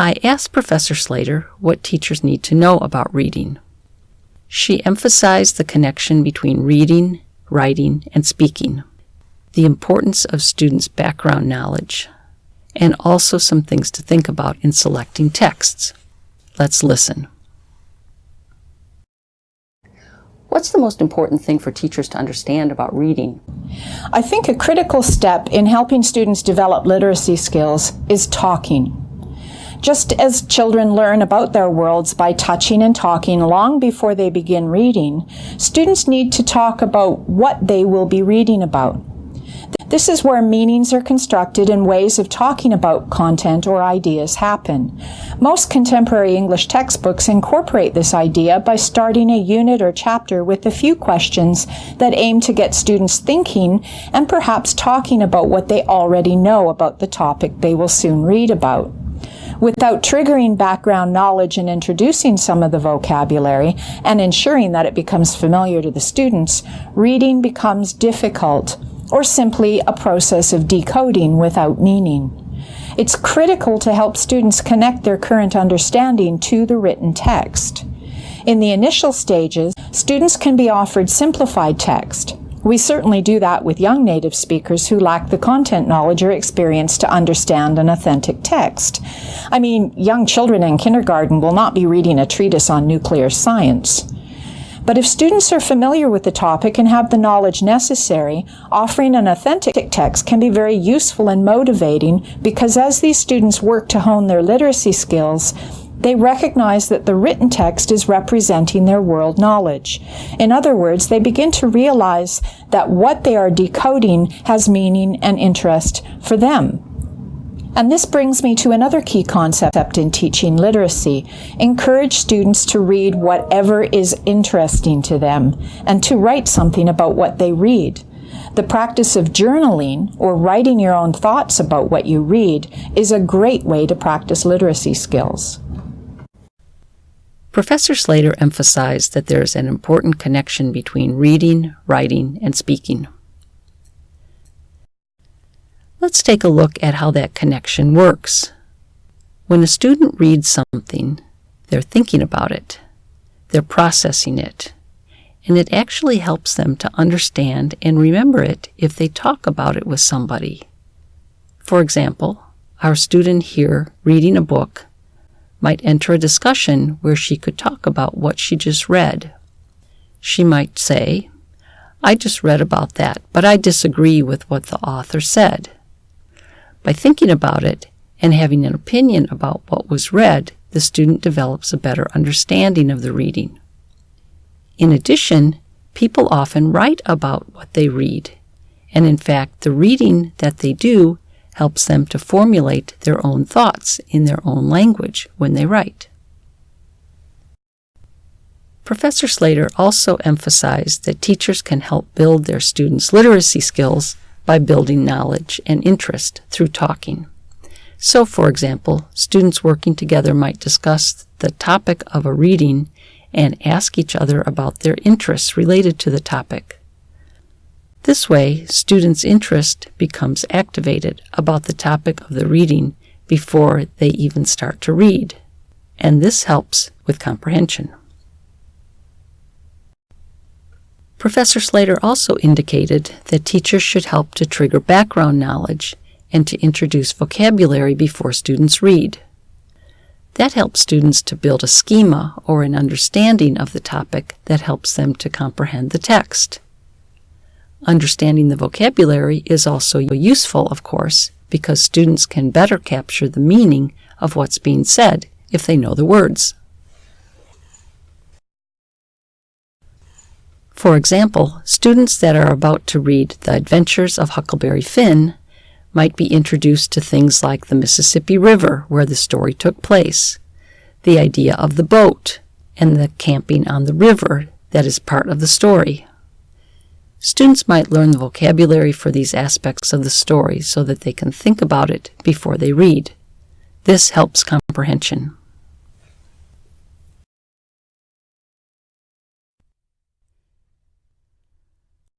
I asked Professor Slater what teachers need to know about reading. She emphasized the connection between reading, writing, and speaking, the importance of students' background knowledge, and also some things to think about in selecting texts. Let's listen. What's the most important thing for teachers to understand about reading? I think a critical step in helping students develop literacy skills is talking. Just as children learn about their worlds by touching and talking long before they begin reading, students need to talk about what they will be reading about. This is where meanings are constructed and ways of talking about content or ideas happen. Most contemporary English textbooks incorporate this idea by starting a unit or chapter with a few questions that aim to get students thinking and perhaps talking about what they already know about the topic they will soon read about without triggering background knowledge and introducing some of the vocabulary and ensuring that it becomes familiar to the students, reading becomes difficult or simply a process of decoding without meaning. It's critical to help students connect their current understanding to the written text. In the initial stages, students can be offered simplified text. We certainly do that with young native speakers who lack the content knowledge or experience to understand an authentic text. I mean, young children in kindergarten will not be reading a treatise on nuclear science. But if students are familiar with the topic and have the knowledge necessary, offering an authentic text can be very useful and motivating because as these students work to hone their literacy skills, they recognize that the written text is representing their world knowledge. In other words, they begin to realize that what they are decoding has meaning and interest for them. And this brings me to another key concept in teaching literacy. Encourage students to read whatever is interesting to them and to write something about what they read. The practice of journaling or writing your own thoughts about what you read is a great way to practice literacy skills. Professor Slater emphasized that there is an important connection between reading, writing, and speaking. Let's take a look at how that connection works. When a student reads something, they're thinking about it, they're processing it, and it actually helps them to understand and remember it if they talk about it with somebody. For example, our student here reading a book might enter a discussion where she could talk about what she just read. She might say, I just read about that, but I disagree with what the author said. By thinking about it and having an opinion about what was read, the student develops a better understanding of the reading. In addition, people often write about what they read, and in fact, the reading that they do helps them to formulate their own thoughts in their own language when they write. Professor Slater also emphasized that teachers can help build their students' literacy skills by building knowledge and interest through talking. So, for example, students working together might discuss the topic of a reading and ask each other about their interests related to the topic. This way, students' interest becomes activated about the topic of the reading before they even start to read, and this helps with comprehension. Professor Slater also indicated that teachers should help to trigger background knowledge and to introduce vocabulary before students read. That helps students to build a schema or an understanding of the topic that helps them to comprehend the text. Understanding the vocabulary is also useful, of course, because students can better capture the meaning of what's being said if they know the words. For example, students that are about to read The Adventures of Huckleberry Finn might be introduced to things like the Mississippi River, where the story took place, the idea of the boat, and the camping on the river that is part of the story. Students might learn the vocabulary for these aspects of the story so that they can think about it before they read. This helps comprehension.